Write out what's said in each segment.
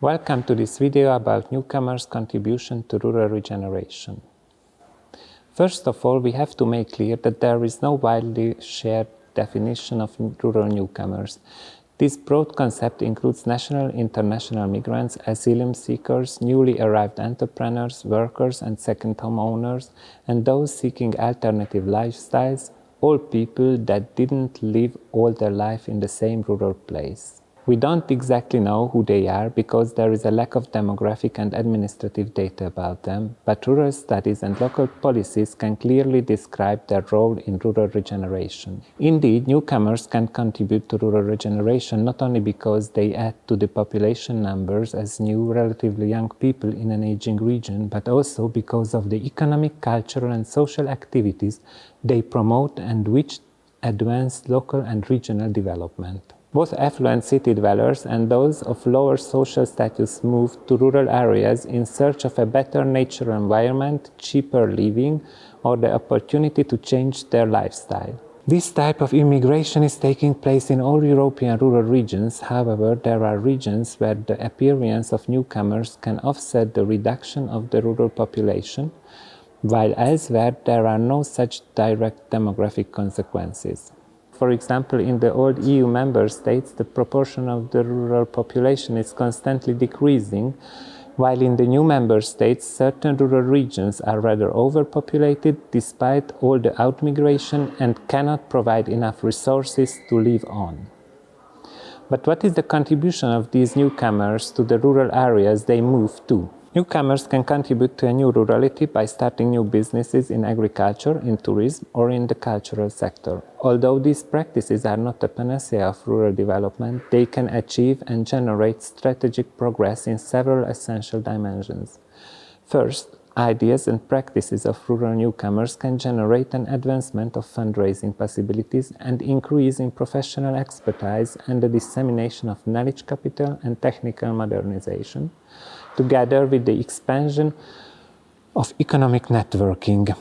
Welcome to this video about newcomers' contribution to rural regeneration. First of all, we have to make clear that there is no widely shared definition of rural newcomers. This broad concept includes national international migrants, asylum seekers, newly arrived entrepreneurs, workers and second home owners, and those seeking alternative lifestyles, all people that didn't live all their life in the same rural place. We don't exactly know who they are because there is a lack of demographic and administrative data about them, but rural studies and local policies can clearly describe their role in rural regeneration. Indeed, newcomers can contribute to rural regeneration not only because they add to the population numbers as new, relatively young people in an aging region, but also because of the economic, cultural and social activities they promote and which advance local and regional development. Both affluent city dwellers and those of lower social status move to rural areas in search of a better natural environment, cheaper living, or the opportunity to change their lifestyle. This type of immigration is taking place in all European rural regions. However, there are regions where the appearance of newcomers can offset the reduction of the rural population, while elsewhere there are no such direct demographic consequences. For example, in the old EU member states, the proportion of the rural population is constantly decreasing, while in the new member states, certain rural regions are rather overpopulated despite all the outmigration and cannot provide enough resources to live on. But what is the contribution of these newcomers to the rural areas they move to? Newcomers can contribute to a new rurality by starting new businesses in agriculture, in tourism, or in the cultural sector. Although these practices are not a panacea of rural development, they can achieve and generate strategic progress in several essential dimensions. First, ideas and practices of rural newcomers can generate an advancement of fundraising possibilities and increase in professional expertise and the dissemination of knowledge capital and technical modernization together with the expansion of economic networking.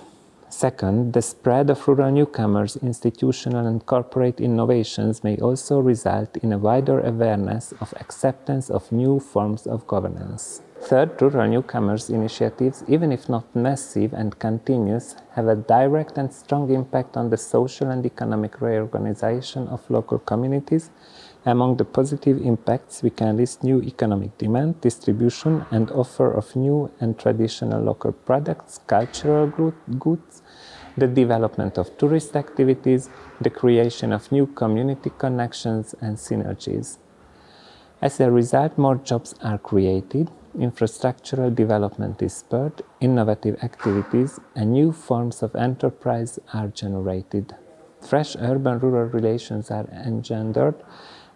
Second, the spread of rural newcomers, institutional and corporate innovations may also result in a wider awareness of acceptance of new forms of governance. Third, rural newcomers initiatives, even if not massive and continuous, have a direct and strong impact on the social and economic reorganization of local communities among the positive impacts, we can list new economic demand, distribution and offer of new and traditional local products, cultural goods, the development of tourist activities, the creation of new community connections and synergies. As a result, more jobs are created, infrastructural development is spurred, innovative activities and new forms of enterprise are generated. Fresh urban-rural relations are engendered,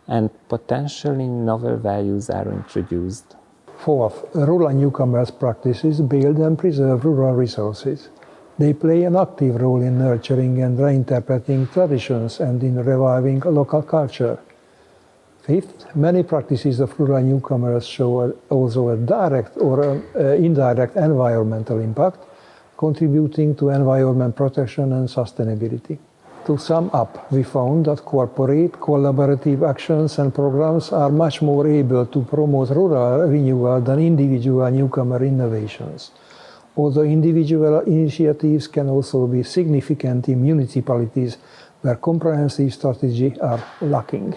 and potentially novel values are introduced. Fourth, rural newcomers practices build and preserve rural resources. They play an active role in nurturing and reinterpreting traditions and in reviving local culture. Fifth, many practices of rural newcomers show also a direct or a, a uh, indirect environmental impact, contributing to environment protection and sustainability. To sum up, we found that corporate collaborative actions and programs are much more able to promote rural renewal than individual newcomer innovations. Although individual initiatives can also be significant in municipalities where comprehensive strategies are lacking.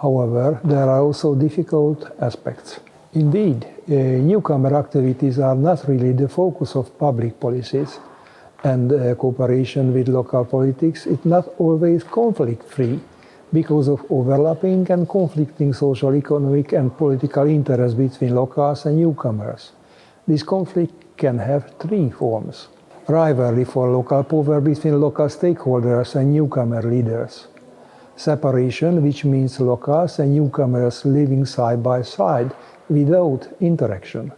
However, there are also difficult aspects. Indeed, uh, newcomer activities are not really the focus of public policies and uh, cooperation with local politics, it's not always conflict-free because of overlapping and conflicting social, economic and political interests between locals and newcomers. This conflict can have three forms. Rivalry for local power between local stakeholders and newcomer leaders. Separation, which means locals and newcomers living side by side without interaction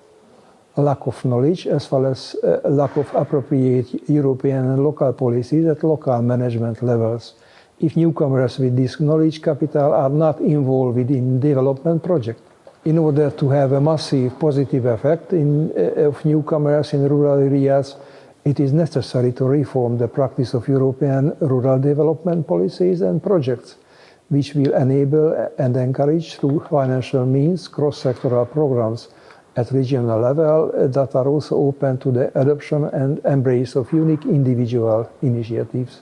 lack of knowledge as well as uh, lack of appropriate European and local policies at local management levels if newcomers with this knowledge capital are not involved in development projects. In order to have a massive positive effect in, uh, of newcomers in rural areas, it is necessary to reform the practice of European rural development policies and projects which will enable and encourage through financial means cross-sectoral programs at regional level uh, that are also open to the adoption and embrace of unique individual initiatives.